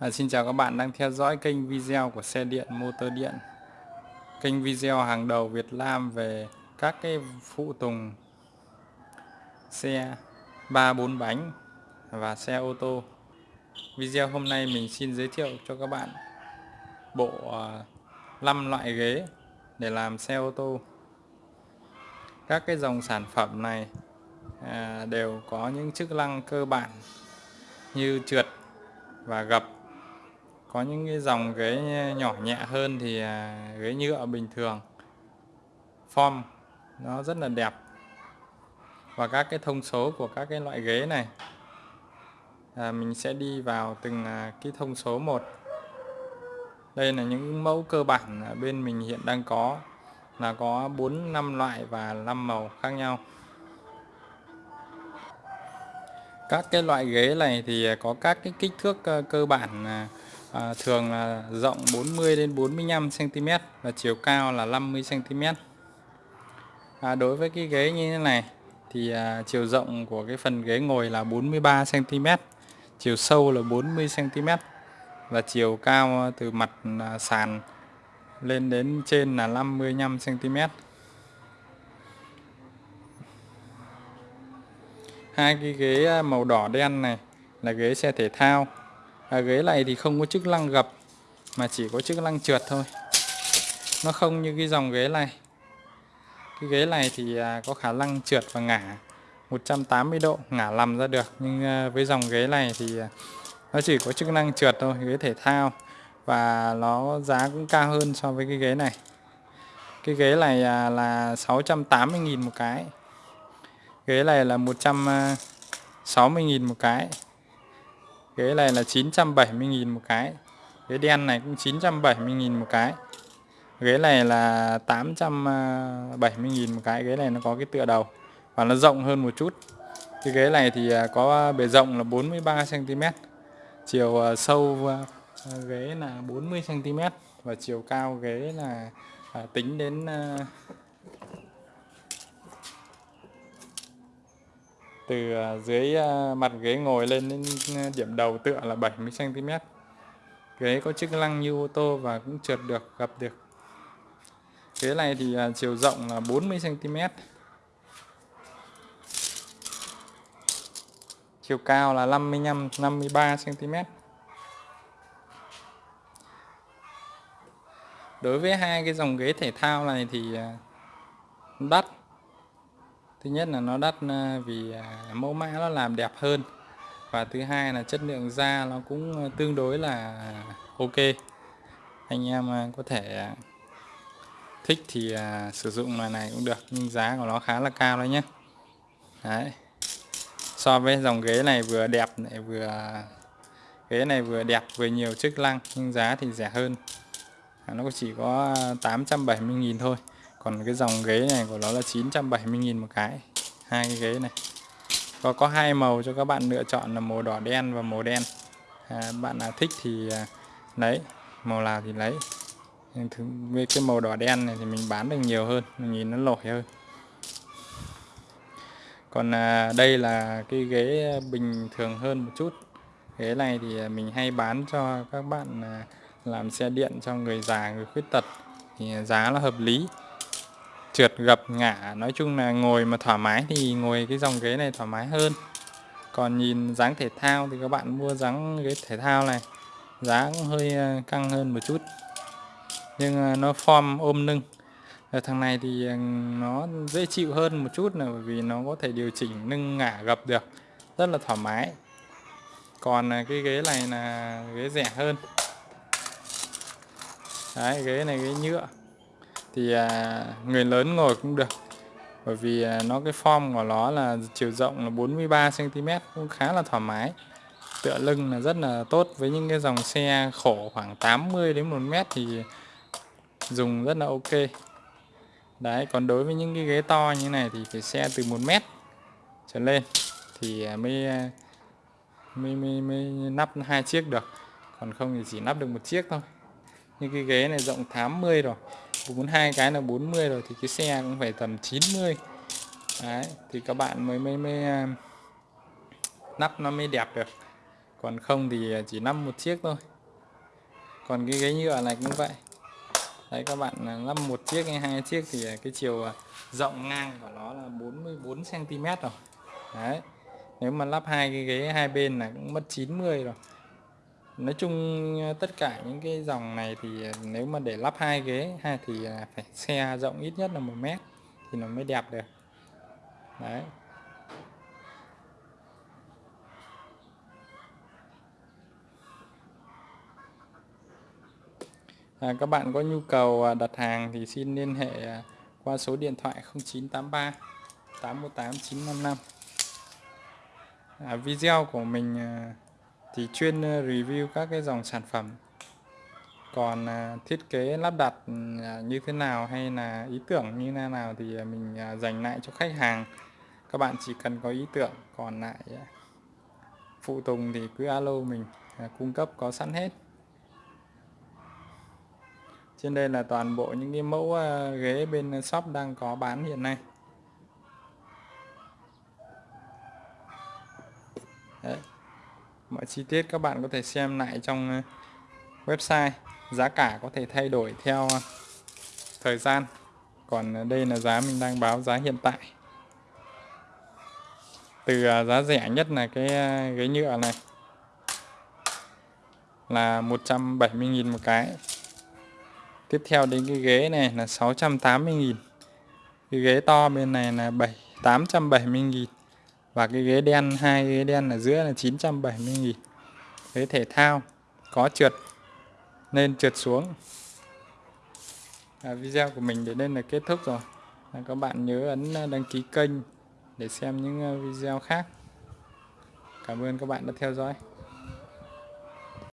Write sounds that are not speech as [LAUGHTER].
À, xin chào các bạn đang theo dõi kênh video của xe điện motor điện. Kênh video hàng đầu Việt Nam về các cái phụ tùng xe 3 4 bánh và xe ô tô. Video hôm nay mình xin giới thiệu cho các bạn bộ à, 5 loại ghế để làm xe ô tô. Các cái dòng sản phẩm này à, đều có những chức năng cơ bản như trượt và gập có những cái dòng ghế nhỏ nhẹ hơn thì à, ghế nhựa bình thường. Form nó rất là đẹp. Và các cái thông số của các cái loại ghế này à, mình sẽ đi vào từng à, cái thông số một. Đây là những mẫu cơ bản bên mình hiện đang có. Là có 4 5 loại và 5 màu khác nhau. Các cái loại ghế này thì à, có các cái kích thước ờ, cơ bản à, thường là rộng 40 đến 45 cm và chiều cao là 50 cm à, đối với cái ghế như thế này thì à, chiều rộng của cái phần ghế ngồi là 43 cm chiều sâu là 40 cm và chiều cao từ mặt à, sàn lên đến trên là 55 cm hai cái ghế à, màu đỏ đen này là ghế xe thể thao à, ghế này thì không có chức năng gập mà chỉ có chức năng trượt thôi. Nó không như cái dòng ghế này. Cái ghế này thì à, có khả năng trượt và ngả 180 độ ngả lầm ra được. Nhưng à, với dòng ghế này thì à, nó chỉ có chức năng trượt thôi ghế thể thao. Và nó giá cũng cao hơn so với cái ghế này. Cái ghế này à, là 680.000 một cái. Ghế này là 160.000 à, một cái ghế này là 970.000 một cái. Ghế đen này cũng 970.000 một cái. Ghế này là 870.000 một cái. Ghế này nó có cái tựa đầu và nó rộng hơn một chút. Cái ghế này thì à, có bề rộng là 43 cm chiều à, sâu à, ghế là 40 cm và chiều cao ghế là tính đến từ à, dưới à, mặt ghế ngồi lên đến à, điểm đầu tựa là 70 cm ghế có chức năng như ô tô và cũng trượt được, gập được. Ghế này thì chiều rộng là 40 cm chiều cao là 55 53 cm đối với hai cái dòng ghế thể thao này thì đắt thứ nhất là nó đắt ờ, vì à, mẫu mã nó làm đẹp hơn. Và thứ hai là chất lượng da nó cũng ờ, tương đối là ok. Anh em ờ, có thể à, thích thì à, sử dụng loại này cũng được, nhưng giá của nó khá là cao đấy nhé đấy. So với dòng ghế này vừa đẹp lại vừa ghế này vừa đẹp, vừa nhiều chức năng, nhưng giá thì rẻ hơn. Nó chỉ có 870.000 thôi còn cái dòng ghế này của nó là 970.000 một cái. Hai cái ghế này. Và có hai màu cho các bạn lựa chọn là màu đỏ đen và màu đen. À, bạn nào thích thì à, lấy màu nào thì lấy. Với cái màu đỏ đen này thì mình bán được nhiều hơn mình nhìn nó nổi hơn. Còn à, đây là cái ghế bình thường hơn một chút. Ghế này thì à, mình hay bán cho các bạn à, làm xe điện cho người già người khuyết tật. Thì à, giá nó hợp lý trượt gập ngả nói chung là ngồi mà thoải mái thì ngồi cái dòng ghế này thoải mái hơn. Còn nhìn dáng thể thao thì các bạn mua dáng ghế thể thao này, giá cũng hơi ờ, căng hơn một chút. Nhưng ờ, nó form ôm lưng. Ở thằng này thì nó dễ chịu hơn một chút là bởi vì nó có thể điều chỉnh nâng ngả gập được, rất là thoải mái. Còn cái ghế này là ghế rẻ hơn. Đấy, ghế này ghế nhựa thì à, người lớn ngồi cũng được. Bởi vì à, nó cái form của nó là chiều rộng là 43 cm cũng khá là thoải mái. Tựa lưng là rất là tốt với những cái dòng xe khổ khoảng 80 đến 1 mét thì dùng rất là ok. Đấy còn đối với những cái ghế to như này thì phải xe từ 1 mét trở lên thì à, mới à, mới mới, mới nắp hai chiếc được. Còn không thì chỉ nắp được một chiếc thôi. Như cái ghế này rộng 80 rồi bốn hai cái là 40 rồi thì cái xe cũng phải tầm 90 đấy, thì các bạn mới mới mới à, nắp nó mới đẹp được. Còn không thì chỉ lắp một chiếc thôi. Còn cái ghế nhựa này cũng vậy. Đấy, các bạn à, lắp một chiếc hay hai chiếc thì cái chiều à, rộng ngang của nó là 44 cm rồi. Đấy, nếu mà lắp hai cái ghế hai bên là cũng mất 90 rồi nói chung ờ, tất cả những cái dòng này thì ờ, nếu mà để lắp hai ghế ha thì ờ, phải [LAUGHS] xe rộng ít nhất là một mét thì nó mới đẹp được. Đấy. À, các bạn có nhu cầu đặt hàng thì xin liên hệ qua số điện thoại 0983 818 955 à, video của mình thì chuyên ờ, review các cái dòng sản phẩm. Còn à, thiết kế lắp đặt à, như thế nào hay là ý tưởng như thế nào thì à, mình dành lại cho khách hàng. Các bạn chỉ cần có ý tưởng, còn lại phụ tùng thì cứ alo mình cung cấp có sẵn hết. Trên đây là toàn bộ những cái mẫu ghế bên shop đang có bán hiện nay. Đấy mọi chi tiết các bạn có thể xem lại trong ờ, website. Giá cả có thể thay đổi theo ờ, thời gian. Còn ờ, đây là giá mình đang báo giá hiện tại. Từ giá rẻ nhất là cái ghế nhựa này. Là 170.000 một cái. Tiếp theo đến cái ghế này là 680.000 cái ghế to bên này là 7 870.000 và cái ghế đen hai ghế đen ở giữa là 970.000 ghế thể thao có trượt lên trượt xuống. À, video của mình đến đây là kết thúc rồi. À, các bạn nhớ ấn ờ, đăng ký kênh để xem những ờ, video khác. Cảm ơn các bạn đã theo dõi.